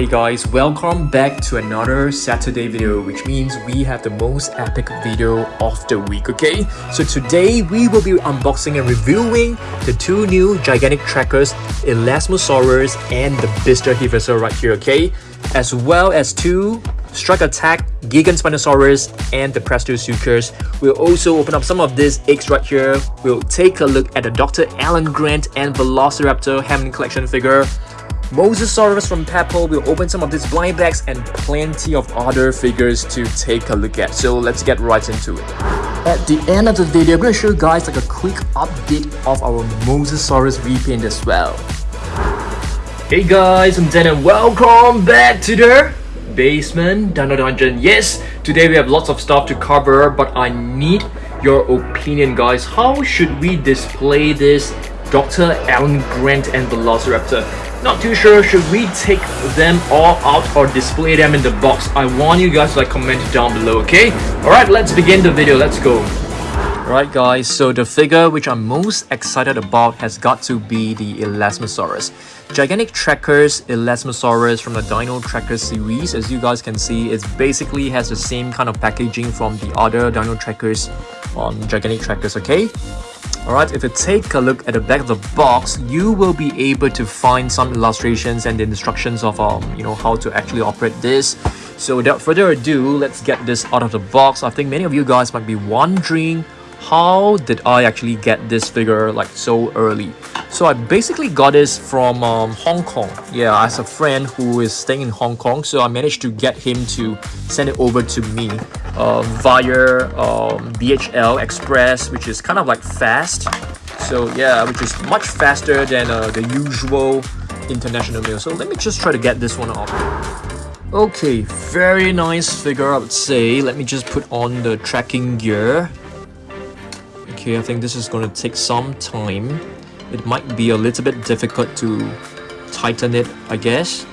Hey guys, welcome back to another Saturday video which means we have the most epic video of the week, okay? So today we will be unboxing and reviewing the two new gigantic trackers Elasmosaurus and the Bistahieversor right here, okay? As well as two Strike Attack, Gigantspinosaurus, and the Presto Prestosuchus. We'll also open up some of these eggs right here. We'll take a look at the Dr. Alan Grant and Velociraptor Hammond Collection figure. Mosasaurus from Papo will open some of these blind bags and plenty of other figures to take a look at. So let's get right into it. At the end of the video, I'm going to show you guys like a quick update of our Mosasaurus repaint as well. Hey guys, I'm Dan and welcome back to the basement Dino Dungeon. Yes, today we have lots of stuff to cover, but I need your opinion guys. How should we display this Dr. Alan Grant and Velociraptor? Not too sure, should we take them all out or display them in the box? I want you guys to like comment down below, okay? Alright, let's begin the video, let's go. Alright guys, so the figure which I'm most excited about has got to be the Elasmosaurus. Gigantic Trackers Elasmosaurus from the Dino Tracker series, as you guys can see, it basically has the same kind of packaging from the other Dino Trackers on Gigantic Trackers, okay? Alright, if you take a look at the back of the box, you will be able to find some illustrations and the instructions of um, you know how to actually operate this. So without further ado, let's get this out of the box. I think many of you guys might be wondering how did I actually get this figure like so early? So I basically got this from um, Hong Kong. Yeah, I have a friend who is staying in Hong Kong, so I managed to get him to send it over to me uh, via um, DHL Express, which is kind of like fast. So yeah, which is much faster than uh, the usual international mail. So let me just try to get this one off. Okay, very nice figure I would say. Let me just put on the tracking gear. Okay, I think this is going to take some time. It might be a little bit difficult to tighten it, I guess.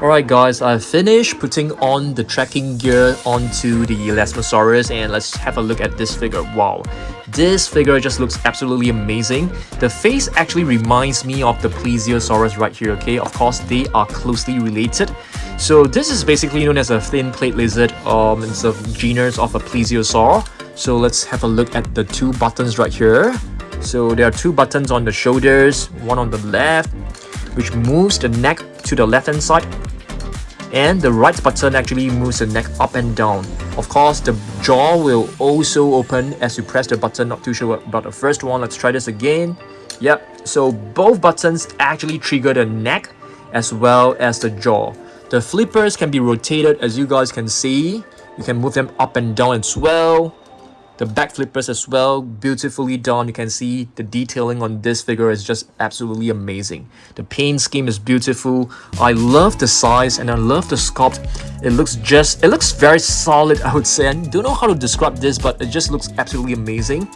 Alright guys, I've finished putting on the tracking gear onto the Elasmosaurus and let's have a look at this figure. Wow, this figure just looks absolutely amazing. The face actually reminds me of the Plesiosaurus right here, okay? Of course, they are closely related. So this is basically known as a thin plate lizard. Um, it's a genus of a plesiosaur. So let's have a look at the two buttons right here. So there are two buttons on the shoulders, one on the left, which moves the neck to the left hand side and the right button actually moves the neck up and down. Of course, the jaw will also open as you press the button, not too sure about the first one. Let's try this again. Yep, so both buttons actually trigger the neck as well as the jaw. The flippers can be rotated as you guys can see. You can move them up and down as well. The back flippers as well, beautifully done. You can see the detailing on this figure is just absolutely amazing. The paint scheme is beautiful. I love the size and I love the sculpt. It looks just, it looks very solid, I would say. I don't know how to describe this, but it just looks absolutely amazing.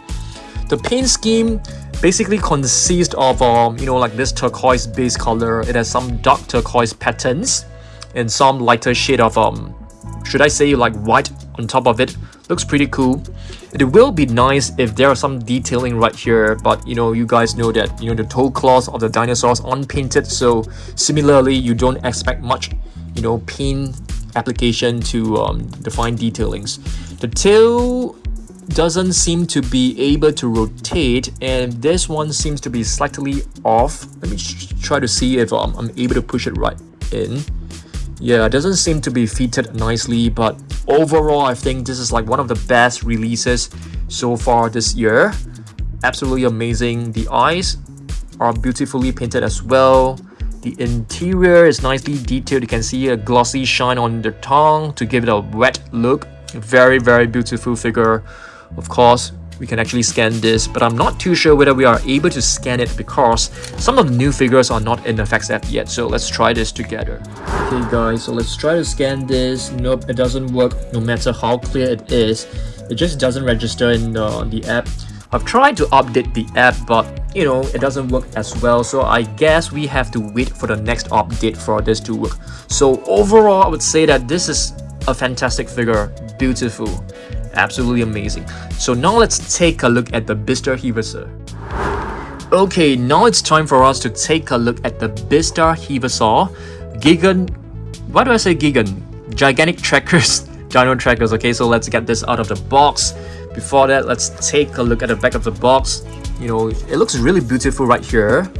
The paint scheme basically consists of, um, you know, like this turquoise base color. It has some dark turquoise patterns and some lighter shade of, um, should I say like white on top of it. Looks pretty cool. It will be nice if there are some detailing right here, but you know, you guys know that, you know, the toe claws of the dinosaurs unpainted, so similarly, you don't expect much, you know, paint application to um, define detailings. The tail doesn't seem to be able to rotate and this one seems to be slightly off. Let me try to see if um, I'm able to push it right in. Yeah, it doesn't seem to be fitted nicely, but overall, I think this is like one of the best releases so far this year. Absolutely amazing. The eyes are beautifully painted as well. The interior is nicely detailed. You can see a glossy shine on the tongue to give it a wet look. Very, very beautiful figure. Of course, we can actually scan this, but I'm not too sure whether we are able to scan it because some of the new figures are not in the Facts app yet, so let's try this together. Okay guys, so let's try to scan this. Nope, it doesn't work no matter how clear it is. It just doesn't register in the app. I've tried to update the app, but you know, it doesn't work as well. So I guess we have to wait for the next update for this to work. So overall, I would say that this is a fantastic figure. Beautiful absolutely amazing. So now let's take a look at the Bistahieversor. Okay, now it's time for us to take a look at the Bistahieversor. Gigan, why do I say Gigan? Gigantic Trackers, Dino Trackers, okay, so let's get this out of the box. Before that, let's take a look at the back of the box. You know, it looks really beautiful right here.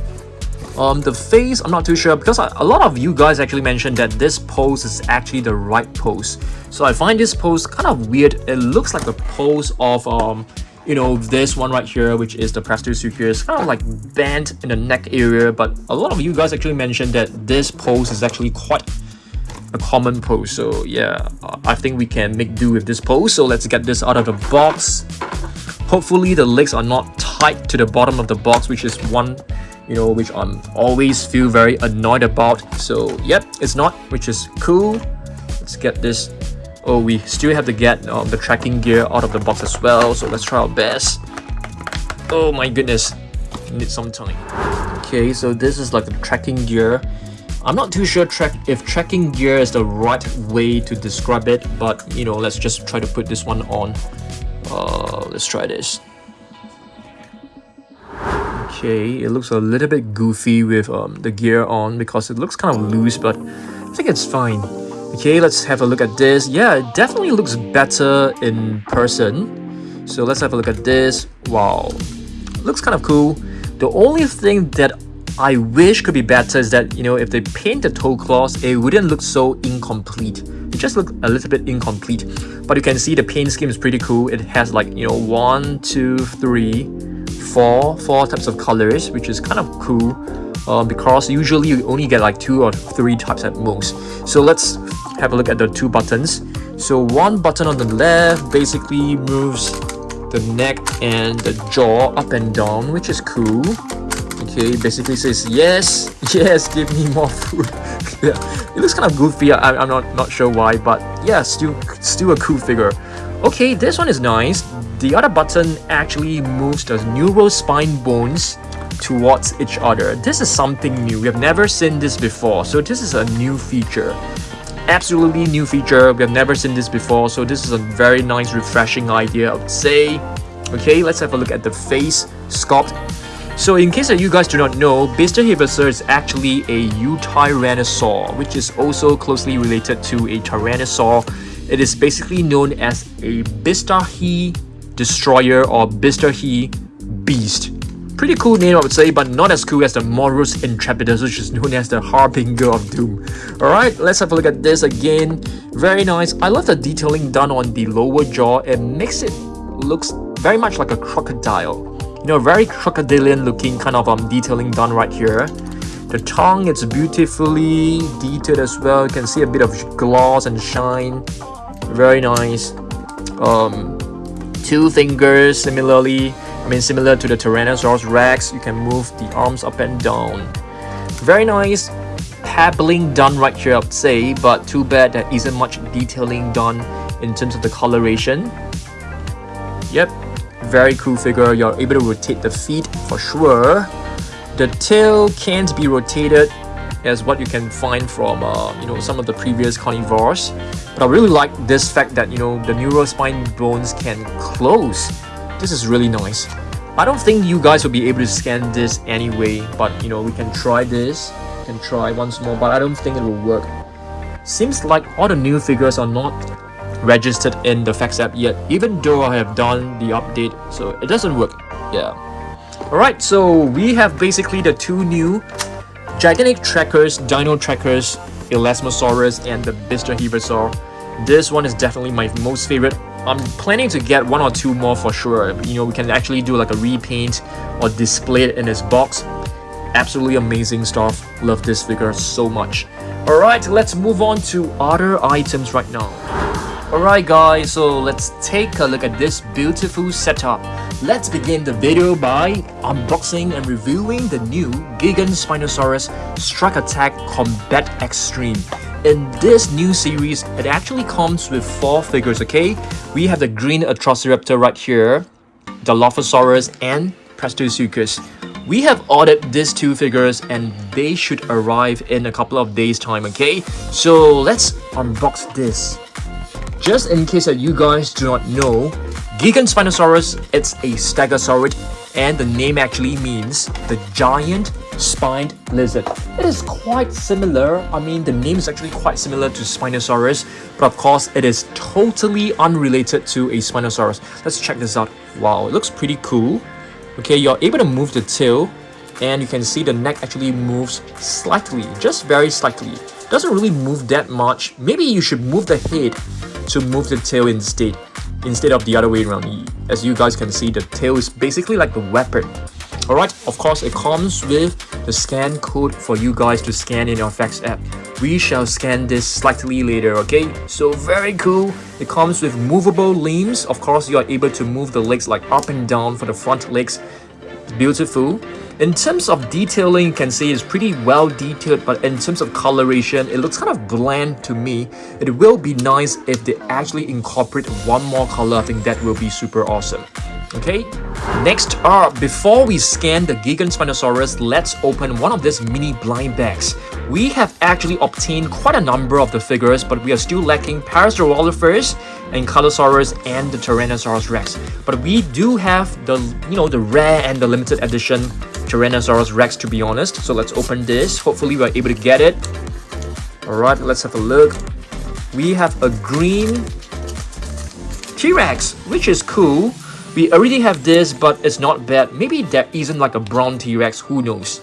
Um, the face, I'm not too sure because a lot of you guys actually mentioned that this pose is actually the right pose. So I find this pose kind of weird. It looks like the pose of, um, you know, this one right here, which is the Prestosuchus, kind of like bent in the neck area. But a lot of you guys actually mentioned that this pose is actually quite a common pose. So yeah, I think we can make do with this pose. So let's get this out of the box. Hopefully the legs are not tight to the bottom of the box, which is one you know, which I'm always feel very annoyed about. So, yep, it's not, which is cool. Let's get this. Oh, we still have to get um, the tracking gear out of the box as well. So let's try our best. Oh my goodness, need some time. Okay, so this is like the tracking gear. I'm not too sure track if tracking gear is the right way to describe it, but you know, let's just try to put this one on. Uh, let's try this. Okay, it looks a little bit goofy with um, the gear on because it looks kind of loose, but I think it's fine. Okay, let's have a look at this. Yeah, it definitely looks better in person. So let's have a look at this. Wow, looks kind of cool. The only thing that I wish could be better is that, you know, if they paint the toe claws, it wouldn't look so incomplete. It just looks a little bit incomplete. But you can see the paint scheme is pretty cool. It has like, you know, one, two, three, four four types of colors which is kind of cool uh, because usually you only get like two or three types at most. So let's have a look at the two buttons. So one button on the left basically moves the neck and the jaw up and down which is cool. Okay basically says yes yes give me more food. Yeah it looks kind of goofy. I, i'm not not sure why but yeah still still a cool figure. Okay this one is nice the other button actually moves the neural spine bones towards each other. This is something new. We have never seen this before. So this is a new feature. Absolutely new feature. We have never seen this before. So this is a very nice, refreshing idea, I would say. Okay, let's have a look at the face sculpt. So in case that you guys do not know, Bista is actually a Eutyrannosaur, which is also closely related to a Tyrannosaur. It is basically known as a Bistahi Destroyer or Bistahi Beast. Pretty cool name I would say, but not as cool as the Moros Intrepidus, which is known as the Harbinger of Doom. Alright, let's have a look at this again. Very nice. I love the detailing done on the lower jaw. It makes it looks very much like a crocodile. You know, very crocodilian looking kind of um detailing done right here. The tongue, it's beautifully detailed as well. You can see a bit of gloss and shine. Very nice. Um, two fingers similarly I mean similar to the Tyrannosaurus Rex you can move the arms up and down. Very nice pebbling done right here I would say but too bad there isn't much detailing done in terms of the coloration. Yep very cool figure. You're able to rotate the feet for sure. The tail can't be rotated as what you can find from uh, you know some of the previous carnivores. But I really like this fact that you know the neural spine bones can close. This is really nice. I don't think you guys will be able to scan this anyway, but you know we can try this Can try once more, but I don't think it will work. Seems like all the new figures are not registered in the Facts app yet, even though I have done the update, so it doesn't work. Yeah. Alright, so we have basically the two new Gigantic Trackers, Dino Trackers, Elasmosaurus, and the Bistahieversor. This one is definitely my most favorite. I'm planning to get one or two more for sure. You know, we can actually do like a repaint or display it in this box. Absolutely amazing stuff. Love this figure so much. Alright, let's move on to other items right now. Alright guys, so let's take a look at this beautiful setup. Let's begin the video by unboxing and reviewing the new Gigantspinosaurus Strike Attack Combat Extreme. In this new series, it actually comes with four figures, okay? We have the green Atrociraptor right here, the Dilophosaurus, and Prestosuchus. We have ordered these two figures and they should arrive in a couple of days time, okay? So let's unbox this. Just in case that you guys do not know, Gigantspinosaurus, it's a Stegosaurid and the name actually means the giant spined lizard. It is quite similar, I mean the name is actually quite similar to Spinosaurus, but of course it is totally unrelated to a Spinosaurus. Let's check this out. Wow, it looks pretty cool. Okay, you're able to move the tail and you can see the neck actually moves slightly, just very slightly. Doesn't really move that much. Maybe you should move the head to move the tail instead, instead of the other way around. As you guys can see, the tail is basically like the weapon. Alright, of course it comes with the scan code for you guys to scan in your Facts app. We shall scan this slightly later, okay? So very cool. It comes with movable limbs. Of course, you are able to move the legs like up and down for the front legs. Beautiful. In terms of detailing, you can see it's pretty well detailed, but in terms of coloration, it looks kind of bland to me. It will be nice if they actually incorporate one more color. I think that will be super awesome. Okay, next up, before we scan the Gigantspinosaurus, let's open one of these mini blind bags. We have actually obtained quite a number of the figures, but we are still lacking Parasaurolophus, Ankylosaurus, and the Tyrannosaurus Rex. But we do have the, you know, the rare and the limited edition Tyrannosaurus Rex to be honest. So let's open this. Hopefully we're able to get it. Alright, let's have a look. We have a green T-Rex, which is cool. We already have this, but it's not bad. Maybe there isn't like a brown T-Rex, who knows.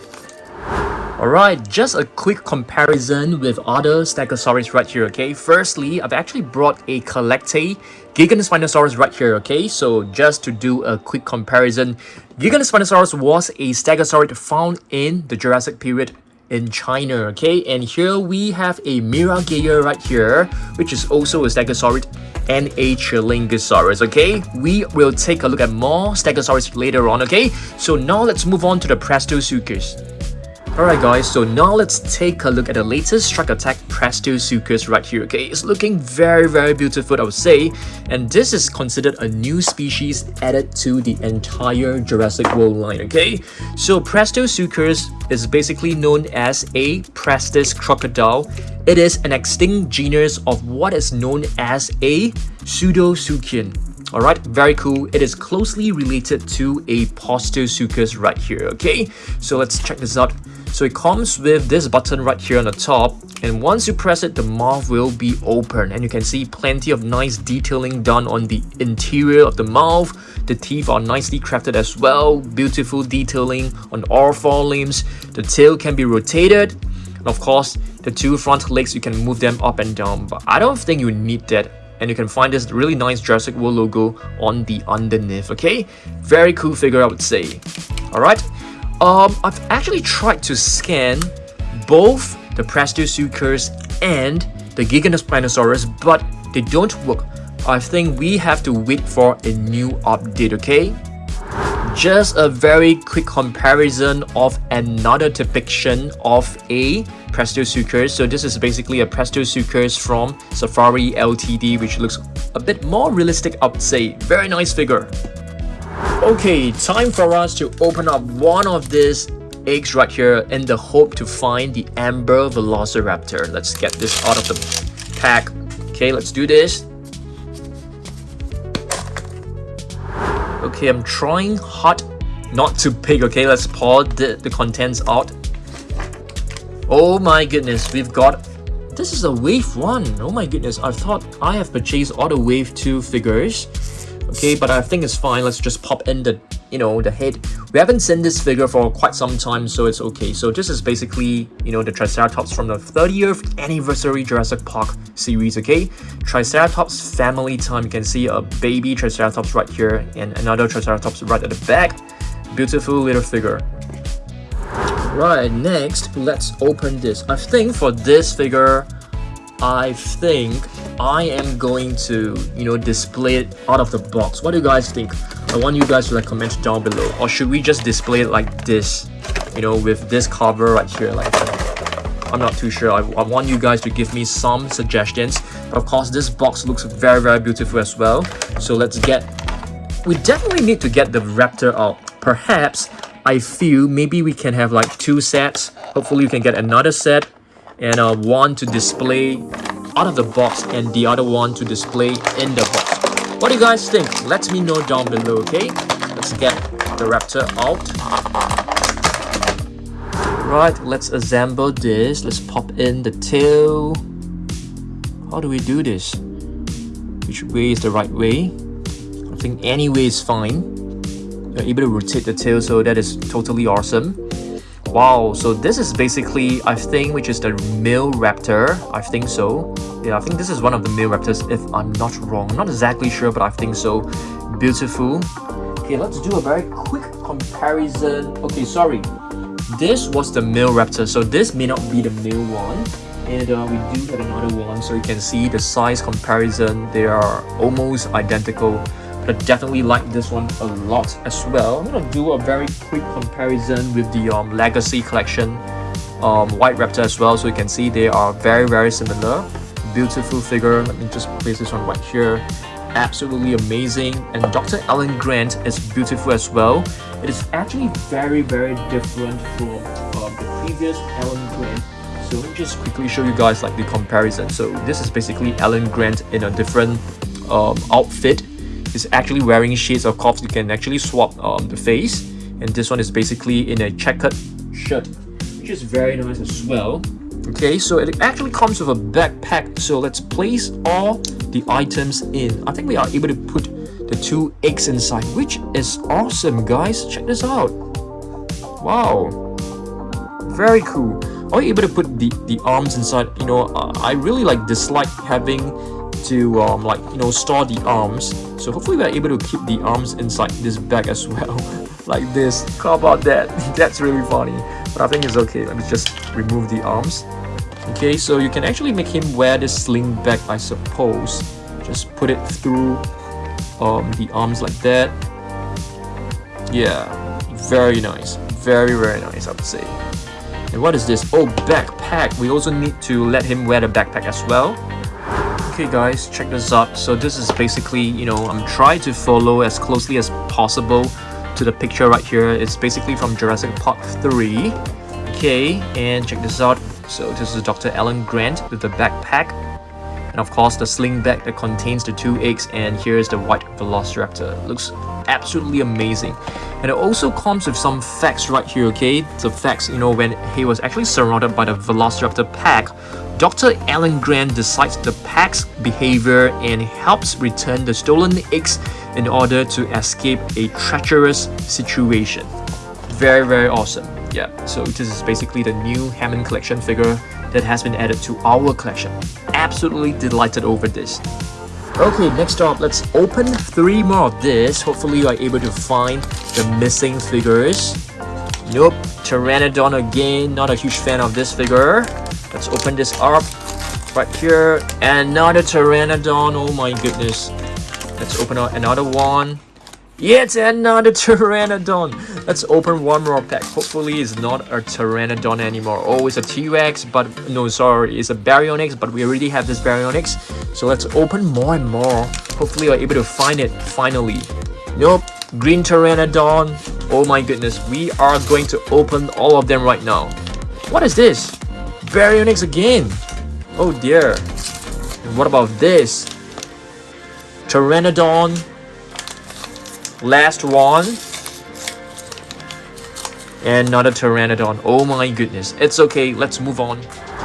Alright, just a quick comparison with other Stegosaurus right here, okay? Firstly, I've actually brought a CollectA Gigantospinosaurus right here, okay? So just to do a quick comparison, Gigantospinosaurus was a Stegosaurid found in the Jurassic period in China, okay? And here we have a Miragaia right here, which is also a Stegosaurid and a Chialingosaurus, okay? We will take a look at more Stegosaurus later on, okay? So now let's move on to the Prestosuchus. Alright guys, so now let's take a look at the latest Strike Attack Presto Prestosuchus right here, okay? It's looking very very beautiful I would say, and this is considered a new species added to the entire Jurassic World line, okay? So Presto Prestosuchus is basically known as a Prestes crocodile. It is an extinct genus of what is known as a Pseudosuchian. Alright, very cool. It is closely related to a Postosuchus right here, okay? So let's check this out. So it comes with this button right here on the top and once you press it the mouth will be open and you can see plenty of nice detailing done on the interior of the mouth. The teeth are nicely crafted as well, beautiful detailing on all four limbs. The tail can be rotated and of course the two front legs you can move them up and down but I don't think you need that and you can find this really nice Jurassic World logo on the underneath okay very cool figure I would say alright um, I've actually tried to scan both the Prestosuchus and the Gigantospinosaurus, but they don't work. I think we have to wait for a new update, okay? Just a very quick comparison of another depiction of a Prestosuchus. So this is basically a Prestosuchus from Safari LTD, which looks a bit more realistic, I would say. Very nice figure. Okay, time for us to open up one of these eggs right here in the hope to find the Amber Velociraptor. Let's get this out of the pack. Okay, let's do this. Okay, I'm trying hard not to pick. Okay, let's pour the, the contents out. Oh my goodness, we've got... This is a wave 1. Oh my goodness, I thought I have purchased all the wave 2 figures okay but I think it's fine. Let's just pop in the you know the head. We haven't seen this figure for quite some time so it's okay. So this is basically you know the Triceratops from the 30th anniversary Jurassic Park series okay? Triceratops family time. You can see a baby Triceratops right here and another Triceratops right at the back. Beautiful little figure. Right next let's open this. I think for this figure I think I am going to, you know, display it out of the box. What do you guys think? I want you guys to like comment down below. Or should we just display it like this, you know, with this cover right here like that? I'm not too sure. I, I want you guys to give me some suggestions. But of course, this box looks very, very beautiful as well. So let's get... We definitely need to get the Raptor out. Perhaps, I feel maybe we can have like two sets. Hopefully we can get another set and uh, one to display out of the box and the other one to display in the box. What do you guys think? Let me know down below, okay? Let's get the raptor out. Right, let's assemble this. Let's pop in the tail. How do we do this? Which way is the right way? I think any way is fine. You're able to rotate the tail, so that is totally awesome. Wow, so this is basically, I think, which is the male raptor. I think so. Yeah, I think this is one of the male raptors, if I'm not wrong. I'm not exactly sure, but I think so. Beautiful. Okay, let's do a very quick comparison. Okay, sorry. This was the male raptor, so this may not be the male one. And uh, we do have another one, so you can see the size comparison. They are almost identical I definitely like this one a lot as well. I'm gonna do a very quick comparison with the um, Legacy Collection um, White Raptor as well, so you can see they are very very similar. Beautiful figure. Let me just place this one right here. Absolutely amazing. And Dr. Alan Grant is beautiful as well. It is actually very very different from um, the previous Alan Grant. So let me just quickly show you guys like the comparison. So this is basically Alan Grant in a different um, outfit is actually wearing shades of cops you can actually swap um, the face. And this one is basically in a checkered shirt which is very nice as well. Okay so it actually comes with a backpack. So let's place all the items in. I think we are able to put the two eggs inside which is awesome guys. Check this out. Wow. Very cool. Are you able to put the the arms inside? You know i really like dislike having to um, like you know store the arms. So hopefully we're able to keep the arms inside this bag as well. Like this. How about that? That's really funny. But I think it's okay. Let me just remove the arms. Okay so you can actually make him wear this sling bag I suppose. Just put it through um, the arms like that. Yeah. Very nice. Very very nice I would say. And what is this? Oh backpack. We also need to let him wear the backpack as well Okay guys, check this out. So this is basically, you know, I'm trying to follow as closely as possible to the picture right here. It's basically from Jurassic Park 3. Okay, and check this out. So this is Dr. Alan Grant with the backpack. And of course the sling bag that contains the two eggs and here's the white Velociraptor. Looks absolutely amazing. And it also comes with some facts right here, okay? The facts, you know, when he was actually surrounded by the Velociraptor pack, Dr. Alan Grant decides the pack's behavior and helps return the stolen eggs in order to escape a treacherous situation. Very, very awesome. Yeah, so this is basically the new Hammond collection figure that has been added to our collection. Absolutely delighted over this. Okay, next up, let's open three more of this. Hopefully you are able to find the missing figures. Nope, Pteranodon again, not a huge fan of this figure. Open this up right here. Another Pteranodon. Oh my goodness. Let's open up another one. Yet another Pteranodon. Let's open one more pack. Hopefully it's not a Pteranodon anymore. Oh, it's a T-Rex, but no, sorry. It's a Baryonyx, but we already have this Baryonyx. So let's open more and more. Hopefully we're able to find it finally. Nope. Green Pteranodon. Oh my goodness. We are going to open all of them right now. What is this? Baryonyx again. Oh dear. And what about this? Pteranodon. Last one. And another Pteranodon. Oh my goodness. It's okay. Let's move on.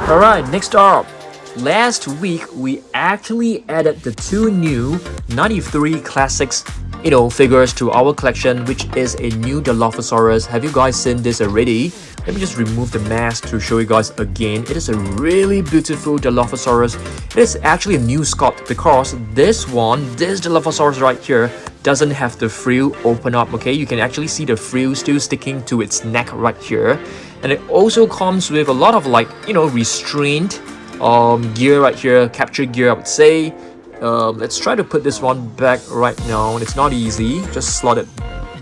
Alright, next up. Last week, we actually added the two new 93 Classics you know, figures to our collection, which is a new Dilophosaurus. Have you guys seen this already? Let me just remove the mask to show you guys again. It is a really beautiful Dilophosaurus. It is actually a new sculpt because this one, this Dilophosaurus right here, doesn't have the frill open up, okay? You can actually see the frill still sticking to its neck right here. And it also comes with a lot of like, you know, restrained um, gear right here, capture gear I would say. Um, let's try to put this one back right now. It's not easy. Just slot it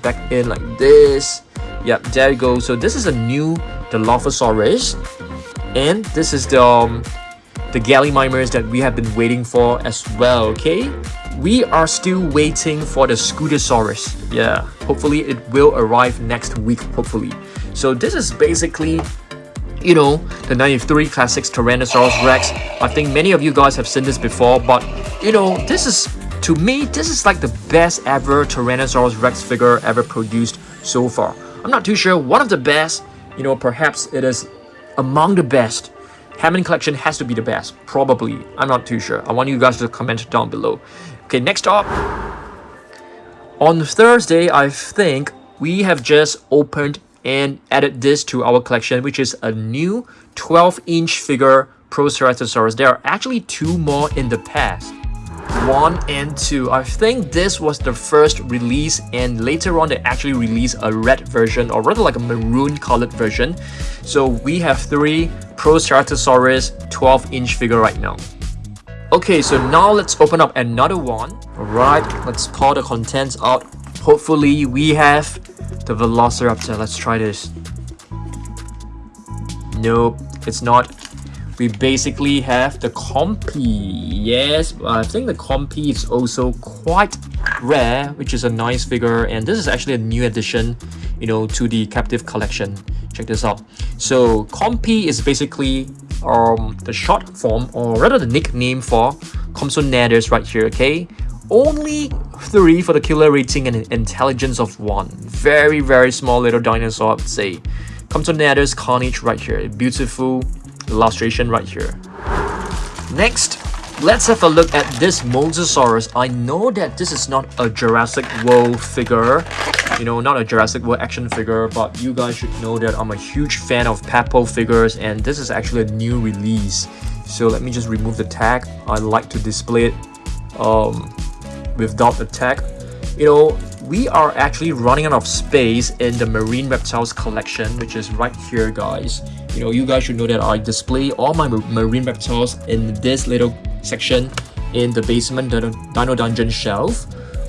back in like this. Yep, there you go. So this is a new Dilophosaurus. And this is the, um, the Gallimimus that we have been waiting for as well, okay? We are still waiting for the Scutosaurus. Yeah, hopefully it will arrive next week, hopefully. So this is basically you know, the 93 Classics Tyrannosaurus Rex. I think many of you guys have seen this before, but you know, this is, to me, this is like the best ever Tyrannosaurus Rex figure ever produced so far. I'm not too sure one of the best, you know, perhaps it is among the best. Hammond collection has to be the best, probably. I'm not too sure. I want you guys to comment down below. Okay, next up. On Thursday, I think we have just opened and added this to our collection, which is a new 12-inch figure Proceratosaurus. There are actually two more in the past. 1 and 2. I think this was the first release and later on they actually released a red version or rather like a maroon colored version. So we have 3 Proceratosaurus 12 inch figure right now. Okay, so now let's open up another one. Alright, let's pour the contents out. Hopefully we have the Velociraptor. Let's try this. Nope, it's not we basically have the Compy. Yes, I think the Compy is also quite rare, which is a nice figure. And this is actually a new addition, you know, to the captive collection. Check this out. So Compy is basically um, the short form, or rather the nickname for Compsognathus right here, okay? Only 3 for the killer rating and intelligence of 1. Very, very small little dinosaur, I would say. Come to Compsognathus Carnage right here. Beautiful illustration right here. Next, let's have a look at this Mosasaurus. I know that this is not a Jurassic World figure, you know, not a Jurassic World action figure, but you guys should know that I'm a huge fan of Papo figures and this is actually a new release. So let me just remove the tag. I like to display it um, without tag. You know, we are actually running out of space in the Marine Reptiles collection, which is right here, guys you know you guys should know that I display all my marine reptiles in this little section in the basement Dino Dungeon shelf.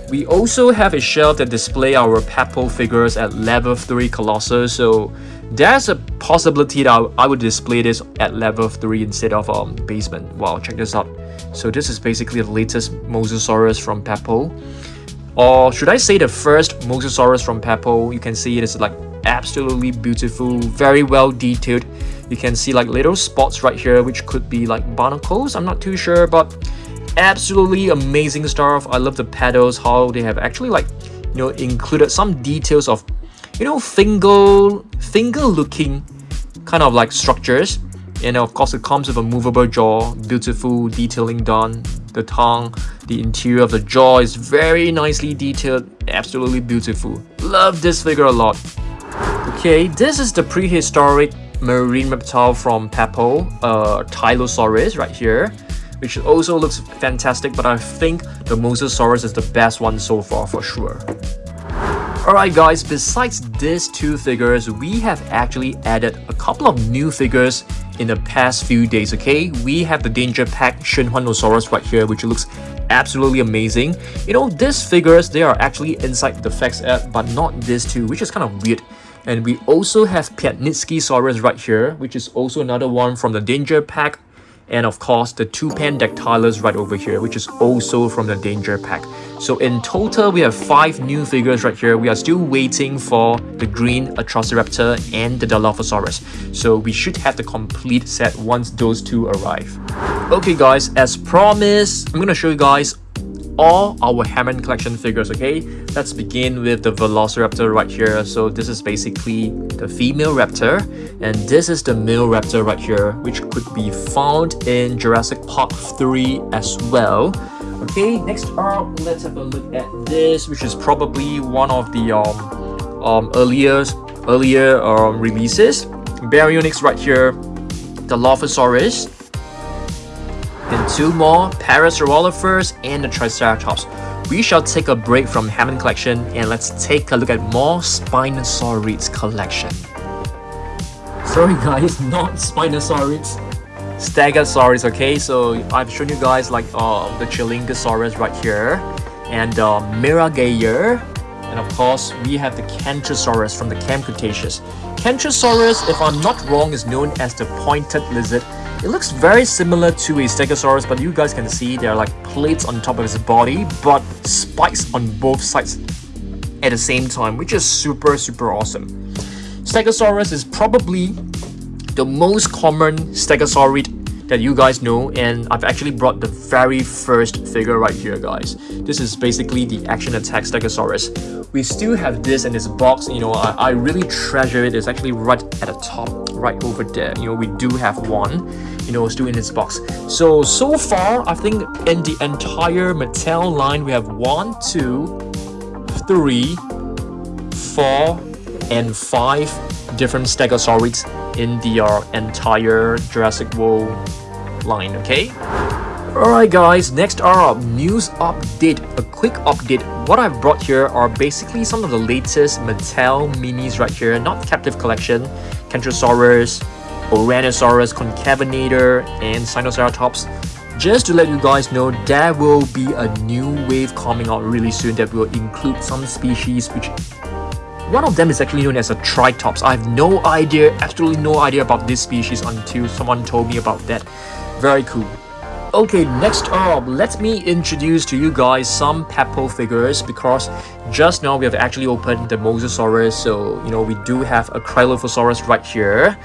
We also have a shelf that display our Papo figures at level 3 Colossus, so there's a possibility that I would display this at level 3 instead of um, basement. Wow, check this out. So this is basically the latest Mosasaurus from Papo. Or should I say the first Mosasaurus from Papo? You can see it is like absolutely beautiful, very well detailed. You can see like little spots right here, which could be like barnacles. I'm not too sure, but absolutely amazing stuff. I love the pedals, how they have actually like, you know, included some details of, you know, finger, finger looking kind of like structures. And of course, it comes with a movable jaw, beautiful detailing done. The tongue, the interior of the jaw is very nicely detailed, absolutely beautiful. Love this figure a lot. Okay, this is the prehistoric marine reptile from Papo, uh, Tylosaurus right here, which also looks fantastic, but I think the Mosasaurus is the best one so far for sure. Alright guys, besides these two figures, we have actually added a couple of new figures in the past few days, okay? We have the Danger Pack Shenhuanosaurus right here, which looks absolutely amazing. You know, these figures, they are actually inside the Facts app, but not these two, which is kind of weird. And we also have Piatnitzkysaurus right here, which is also another one from the Danger Pack. And of course, the two Tupandactylus right over here, which is also from the Danger Pack. So in total, we have 5 new figures right here. We are still waiting for the green Atrociraptor and the Dilophosaurus. So we should have the complete set once those two arrive. Okay guys, as promised, I'm to show you guys all our Hammond collection figures, okay? Let's begin with the Velociraptor right here. So this is basically the female raptor, and this is the male raptor right here, which could be found in Jurassic Park 3 as well. Okay, next up, let's have a look at this, which is probably one of the um, um earlier earlier um, releases. Baryonyx right here, the Dilophosaurus, and two more, Parasaurolophus and the Triceratops. We shall take a break from Hammond collection and let's take a look at more Spinosaurids collection. Sorry guys, not Spinosaurids. Stegosaurus, okay? So I've shown you guys like uh, the Chialingosaurus right here and uh, Miragaia and of course, we have the Kentrosaurus from the Camp Cretaceous. Kentrosaurus, if I'm not wrong, is known as the pointed lizard it looks very similar to a Stegosaurus, but you guys can see there are like plates on top of his body, but spikes on both sides at the same time, which is super, super awesome. Stegosaurus is probably the most common Stegosaurid that you guys know and I've actually brought the very first figure right here guys. This is basically the Action Attack Stegosaurus. We still have this in this box, you know, I, I really treasure it. It's actually right at the top, right over there. You know, we do have one, you know, still in this box. So, so far, I think in the entire Mattel line, we have one, two, three, four, and five different Stegosaurids in the uh, entire Jurassic World line, okay? Alright guys, next up, news update, a quick update. What I've brought here are basically some of the latest Mattel minis right here, not captive collection, Kentrosaurus, Ouranosaurus, Concavenator, and Sinoceratops. Just to let you guys know, there will be a new wave coming out really soon that will include some species which one of them is actually known as a Tritops. I have no idea, absolutely no idea about this species until someone told me about that. Very cool. Okay, next up, let me introduce to you guys some Papo figures because just now we have actually opened the Mosasaurus, so you know we do have a Cryolophosaurus right here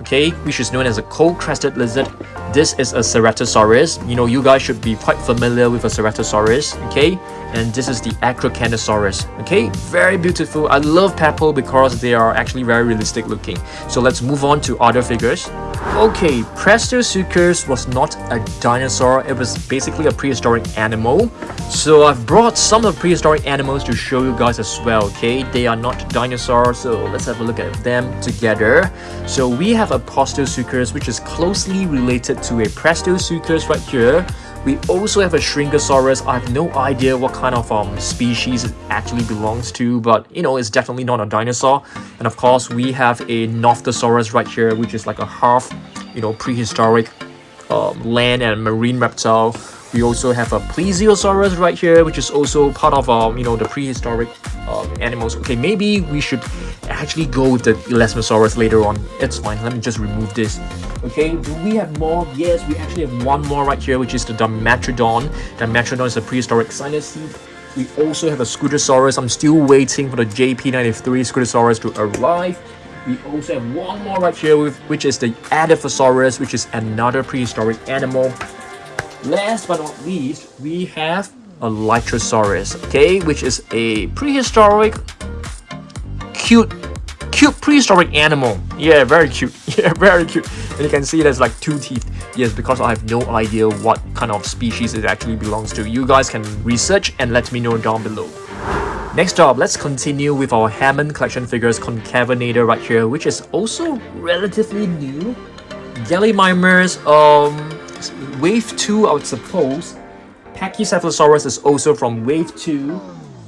okay, which is known as a cold-crested lizard. This is a Ceratosaurus. You know, you guys should be quite familiar with a Ceratosaurus, okay? And this is the Acrocanthosaurus, okay? Very beautiful. I love Papo because they are actually very realistic looking. So let's move on to other figures. Okay, Prestosuchus was not a dinosaur, it was basically a prehistoric animal. So I've brought some of the prehistoric animals to show you guys as well, okay? They are not dinosaurs, so let's have a look at them together. So we have a Postosuchus, which is closely related to a Prestosuchus right here. We also have a Shringasaurus. I have no idea what kind of um, species it actually belongs to, but you know, it's definitely not a dinosaur. And of course, we have a Nothosaurus right here, which is like a half, you know, prehistoric um, land and marine reptile. We also have a Plesiosaurus right here, which is also part of, um, you know, the prehistoric um, animals. Okay, maybe we should actually go with the Elasmosaurus later on. It's fine. Let me just remove this. Okay, do we have more? Yes, we actually have one more right here, which is the Dimetrodon. Dimetrodon is a prehistoric synapsid. We also have a Scutosaurus. I'm still waiting for the JP93 Scutosaurus to arrive. We also have one more right here, which is the Edaphosaurus, which is another prehistoric animal. Last but not least, we have a Lystrosaurus, okay, which is a prehistoric, cute, cute prehistoric animal. Yeah, very cute. Yeah, very cute. And you can see there's like two teeth. Yes, because I have no idea what kind of species it actually belongs to. You guys can research and let me know down below. Next up, let's continue with our Hammond Collection Figures Concavenator right here, which is also relatively new. Gallimimus, um, Wave 2, I would suppose. Pachycephalosaurus is also from Wave 2.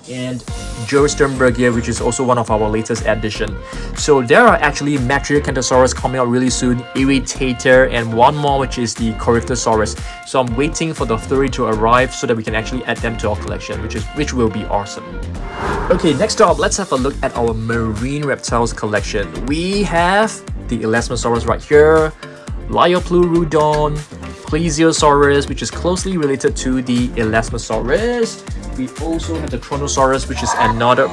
And Joe Sternbergia, which is also one of our latest addition. So there are actually Metriacanthosaurus coming out really soon, Irritator, and one more which is the Coryptosaurus. So I'm waiting for the three to arrive so that we can actually add them to our collection, which is which will be awesome. Okay, next up, let's have a look at our marine reptiles collection. We have the Elasmosaurus right here, Liopleurodon, Plesiosaurus, which is closely related to the Elasmosaurus. We also have the Kronosaurus, which is another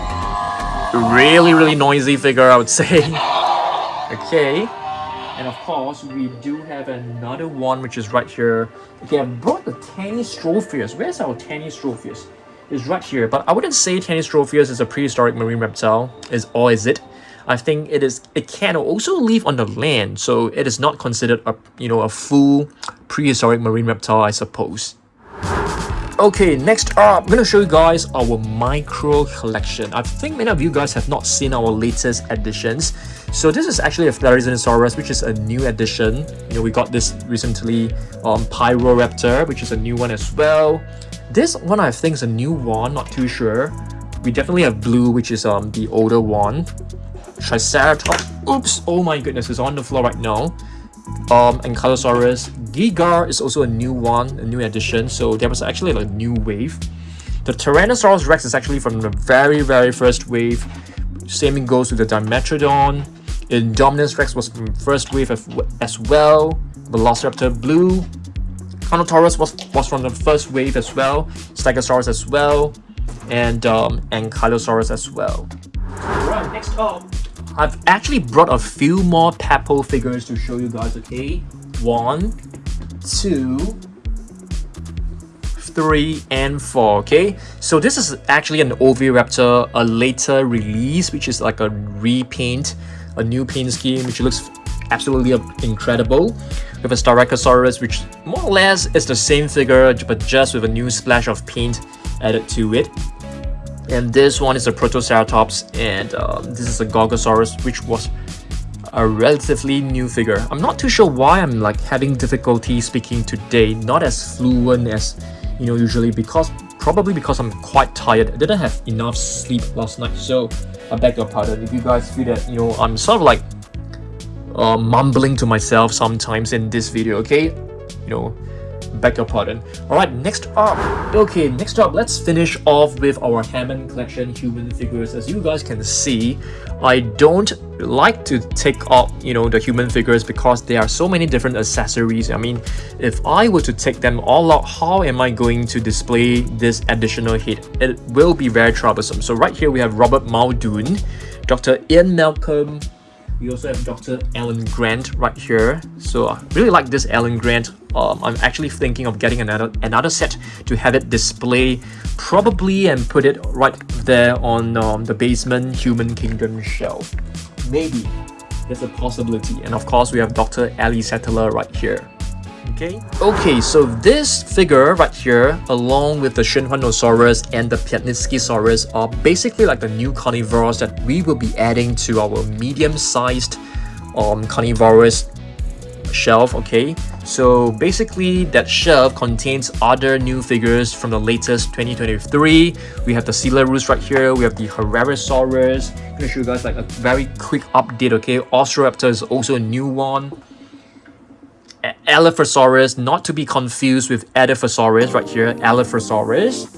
really, really noisy figure, I would say. okay. And of course, we do have another one, which is right here. Okay, I brought the Tanystropheus. Where's our Tanystropheus? It's right here, but I wouldn't say Tanystropheus is a prehistoric marine reptile, is or is it? I think it is it can also live on the land, so it is not considered a you know a full prehistoric marine reptile, I suppose. Okay, next up, I'm gonna show you guys our micro collection. I think many of you guys have not seen our latest additions. So this is actually a Therizinosaurus, which is a new addition. You know, we got this recently, um, Pyroraptor, which is a new one as well. This one I think is a new one, not too sure. We definitely have Blue, which is um the older one. Triceratops. Oops! Oh my goodness, it's on the floor right now. Um, Ankylosaurus. Giga is also a new one, a new addition. So there was actually like a new wave. The Tyrannosaurus Rex is actually from the very, very first wave. Same goes with the Dimetrodon. Indominus Rex was from first wave as well. Velociraptor Blue. Carnotaurus was, was from the first wave as well. Stegosaurus as well. And um, Ankylosaurus as well. Alright, next up. I've actually brought a few more Papo figures to show you guys, okay? One, two, three, and four. Okay, so this is actually an Oviraptor, a later release, which is like a repaint, a new paint scheme, which looks absolutely incredible. With a Styracosaurus, which more or less is the same figure, but just with a new splash of paint added to it. And this one is a Protoceratops, and uh, this is a Gorgosaurus, which was a relatively new figure. I'm not too sure why I'm like having difficulty speaking today, not as fluent as you know usually because probably because I'm quite tired. I didn't have enough sleep last night, so I beg your pardon if you guys feel that you know I'm sort of like uh, mumbling to myself sometimes in this video. Okay, you know beg your pardon. Alright, next up. Okay, next up, let's finish off with our Hammond Collection human figures. As you guys can see, I don't like to take off, you know, the human figures because there are so many different accessories. I mean, if I were to take them all out, how am I going to display this additional head? It will be very troublesome. So right here we have Robert Muldoon, Dr. Ian Malcolm, we also have Dr. Alan Grant right here. So I really like this Alan Grant. Um, I'm actually thinking of getting another another set to have it display probably and put it right there on um, the basement Human Kingdom shelf. Maybe. There's a possibility. And of course, we have Dr. Ellie Sattler right here okay? Okay, so this figure right here, along with the Shinhuanosaurus and the Piatnitzkysaurus, are basically like the new carnivores that we will be adding to our medium-sized um, carnivorous shelf, okay? So basically that shelf contains other new figures from the latest 2023. We have the Coelurosaurus right here, we have the Herrerasaurus. I'm gonna show you guys like a very quick update, okay? Osioraptor is also a new one. Allosaurus, not to be confused with Edaphosaurus right here, Allosaurus.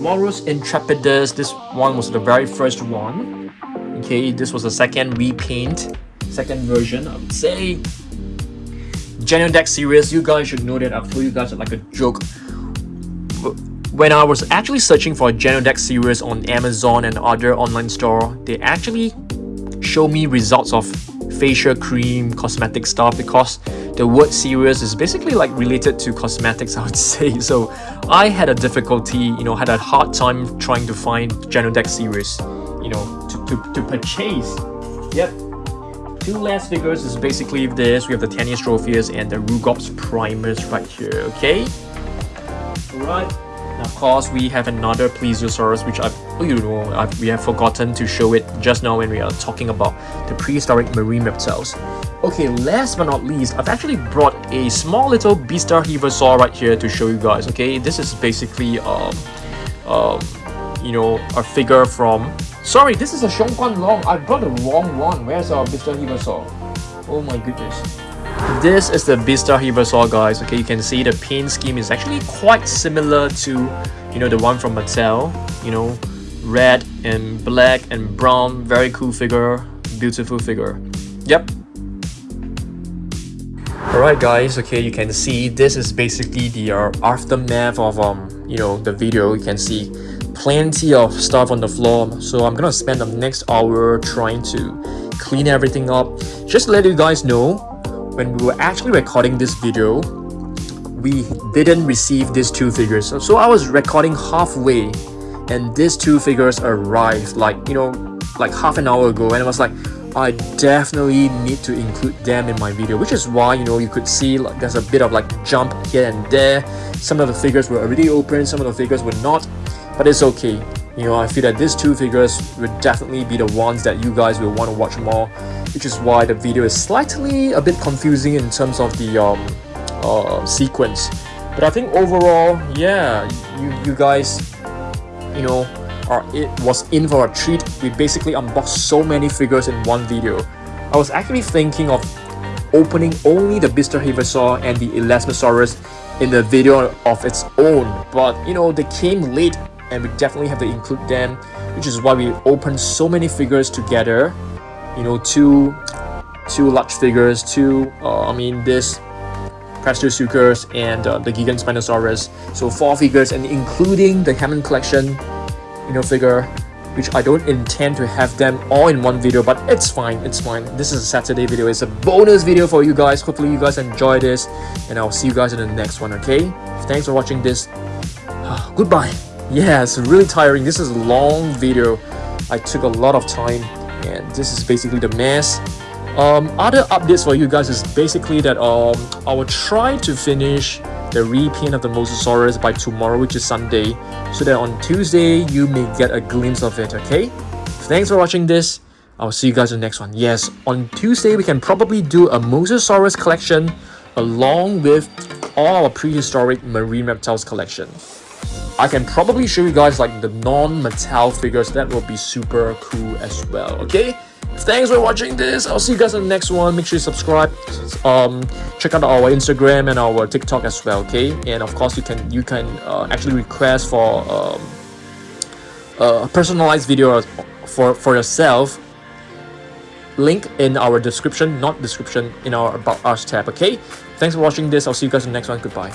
Moros Intrepidus, this one was the very first one. Okay, this was the second repaint, second version, I would say. Genyodectes serus, you guys should know that I've told you guys like a joke. When I was actually searching for a Genyodectes serus on Amazon and other online store, they actually show me results of facial cream, cosmetic stuff because the word serious is basically like related to cosmetics I would say. So I had a difficulty you know had a hard time trying to find Genyodectes serus you know to, to, to purchase. Yep. Two last figures is basically this. We have the Tanystropheus and the Rugops Primus right here okay? Alright Now, of course, we have another Plesiosaurus, which I, oh, you know, I, we have forgotten to show it just now when we are talking about the prehistoric marine reptiles. Okay, last but not least, I've actually brought a small little Bistahieversor right here to show you guys, okay? This is basically, um, um, you know, a figure from... Sorry, this is a Xiongguanlong. I brought the wrong one. Where's our Bistahieversor? Oh my goodness. This is the Bistahieversor guys, okay, you can see the paint scheme is actually quite similar to, you know, the one from Mattel, you know, red and black and brown, very cool figure, beautiful figure. Yep. Alright guys, okay, you can see this is basically the uh, aftermath of, um, you know, the video, you can see plenty of stuff on the floor, so I'm gonna spend the next hour trying to clean everything up. Just to let you guys know, when we were actually recording this video, we didn't receive these two figures. So, so I was recording halfway and these two figures arrived like, you know, like half an hour ago and I was like, I definitely need to include them in my video, which is why, you know, you could see like there's a bit of like jump here and there. Some of the figures were already open, some of the figures were not, but it's okay. You know, I feel that these two figures would definitely be the ones that you guys will want to watch more which is why the video is slightly a bit confusing in terms of the um, uh, sequence. But I think overall, yeah, you, you guys, you know, are it was in for a treat. We basically unboxed so many figures in one video. I was actually thinking of opening only the Bistahieversor and the Elasmosaurus in the video of its own, but you know, they came late and we definitely have to include them, which is why we opened so many figures together you know two two large figures two uh, I mean this Prestosuchus and uh, the Gigantspinosaurus. So four figures and including the Hammond collection you know figure which I don't intend to have them all in one video but it's fine it's fine. This is a Saturday video. It's a bonus video for you guys. Hopefully you guys enjoy this and I'll see you guys in the next one okay? Thanks for watching this. Goodbye. Yeah it's really tiring. This is a long video. I took a lot of time and this is basically the mess um, other updates for you guys is basically that um, I will try to finish the repaint of the Mosasaurus by tomorrow, which is Sunday, so that on Tuesday you may get a glimpse of it, okay? Thanks for watching this. I'll see you guys in the next one. Yes, on Tuesday we can probably do a Mosasaurus collection along with all our prehistoric marine reptiles collection. I can probably show you guys like the non-metal figures that will be super cool as well, okay? Thanks for watching this. I'll see you guys in the next one. Make sure you subscribe. Um, check out our Instagram and our TikTok as well. Okay, and of course you can you can uh, actually request for um, a personalized video for for yourself. Link in our description, not description, in our about us tab. Okay. Thanks for watching this. I'll see you guys in the next one. Goodbye.